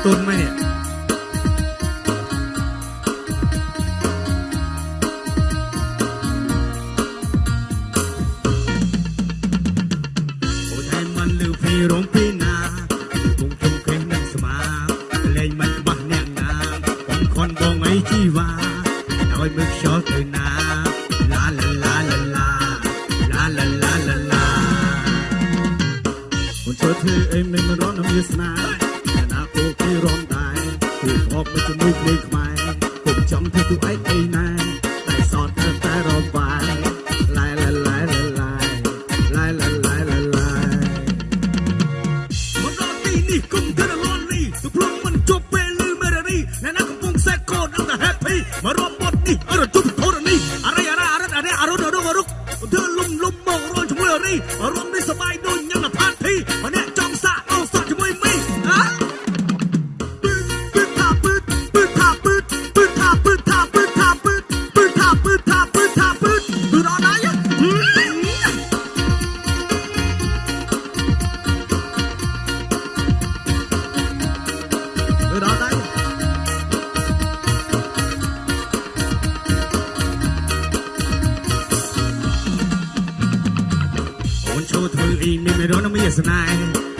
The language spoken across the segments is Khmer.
นี่ตุนไหมเนี่ย អូថែមិនលឺពីរងពីណាគង់ជុំគេនឹងស្មាលេងមិនច្បាស់អ្នកណាបងខនបងអីជីវ៉ាឲ្យមើលខ្យល់ទៅណាឡាឡាឡាឡាឡាឡាឡាឡាឡាឡាមិនធ្វើធ្វើអីមិនរត់មានស្នា បមកជាមួយភ្លេងខ្មែរគុំចង់ធ្វើទូឯងអីណែតែសតតែតែរំបាយឡាឡាឡាឡាឡាឡាឡាឡាឡាឡាមកដល់ទីនេះគុំទៅរលន់នេះទៅព្រមមិនជប់ពេលលឺមេរ៉ានីអ្នកណាកំពុងសែកកូនដល់តែ happy មករំបត់នេះអរជុំធរនេះអរិយអរអរិយអរិយអរុនអរុនអរុកធ្វើលំលំមករំជាមួយអរិយរំ ពឺដល់ណាអូនចូលធ្វើអីមានមិនរនមានស្នេហ៍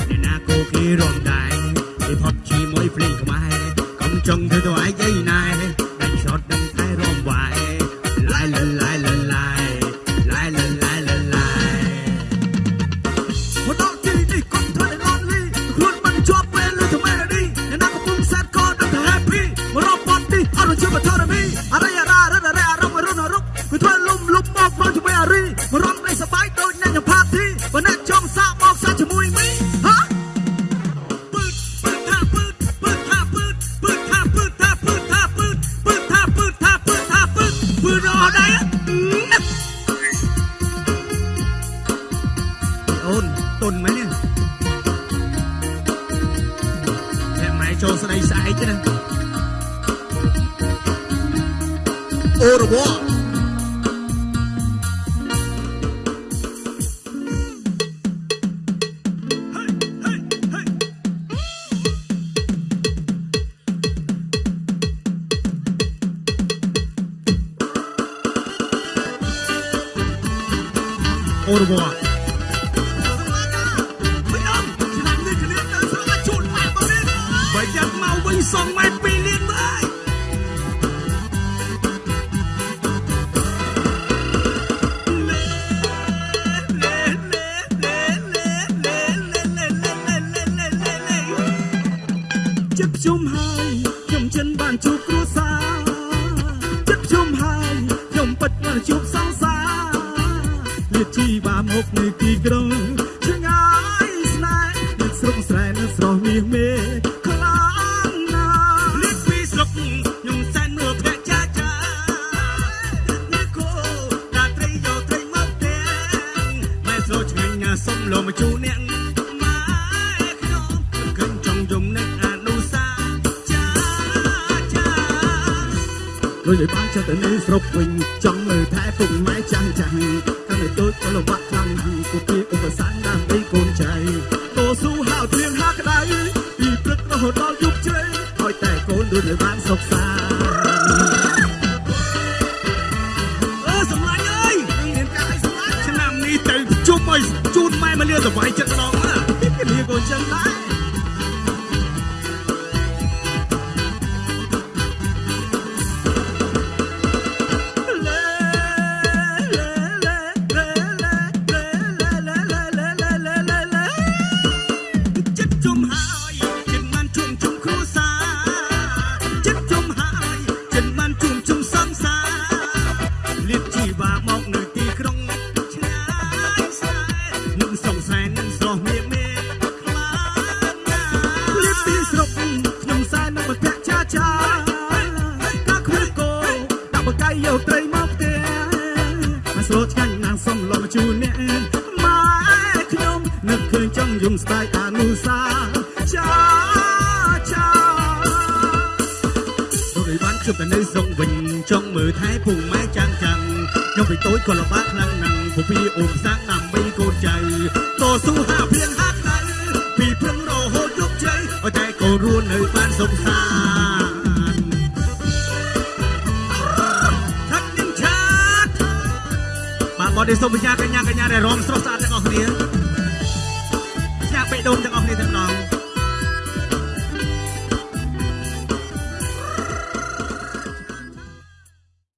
អ្នកណាក៏គេរំដែរគេផុតជាមួយភ្លេងខ្មែរកុំចង់ធ្វើទៅឯងអីណែ បធរមីអរិយរារិទ្ធរារំរុនរុកគឺធ្វើលំលប់មកប្រជាមួយអរីរំដីសបាយដូចអ្នកផាទីបើអ្នកចង់សាកមកសាកជាមួយមីហាអូនទុនមែនទេតែម៉ែចូលស្ដីស្អែកទេណា Au revoir. Au revoir. ចិនបានជួបគ្រួសារចិត្តខ្ញុំហើយខ្ញុំពិតបានជួបសង្សារលាជីបាមកនៅទីក្រុងឆ្ងាយស្នេហ៍នៅស្រុកស្រែនៅស្រស់មាសមេខ្លាំងណាស់លាពីស្រុកខ្ញុំសែនមើលភ័ក្រចាចានេះគោតាត្រីយកត្រីមកផ្ទះម៉ែស្រូឆ្ងាញ់ណាស់សុំលោមកជូនអ្នក ដូចឲ្យបានចិត្តទៅនៅស្រុកវិញចង់មើលថែពុកម៉ែចាំងចាំងខាងនៅដូចក៏លំបាក់ខ្លាំងណាស់គូពីឧបសគ្គដើម្បីកូនចៃតស៊ូហៅធៀងហាក្តៅពីព្រឹករហូតដល់យប់ជ្រៅឲ្យតែកូនដូចឲ្យបានសុខសាន្តអើសម្លាញ់អើយមានការឲ្យសម្លាញ់ឆ្នាំនេះទៅជុំឲ្យជូនម៉ែមកលាសបាយចិត្តម្ដង មកស្លូតឆ្ងាញ់ណាស់សុំលំជូនអ្នកម៉ែខ្ញុំនឹកឃើញចង់យំស្ដាយអនុសាចាចាដូចឲ្យបានជួបតែនៅស្រុកវិញចង់មើលថែពុកម៉ែចាំងចាំងខ្ញុំពីតូចក៏លំបាកខ្លាំងណាស់ពពីអូនសាំងដើម្បីកូនចៅតស៊ូហាភៀងហាក្តៅពីព្រឹងរហូតយប់ជ័យឲ្យតែកូនរស់នៅបានសុខសាន្ត សូមបញ្ញាកញ្ញាកញ្ញាដែលរំស្រស់ស្អាតទាំងអស់គ្នា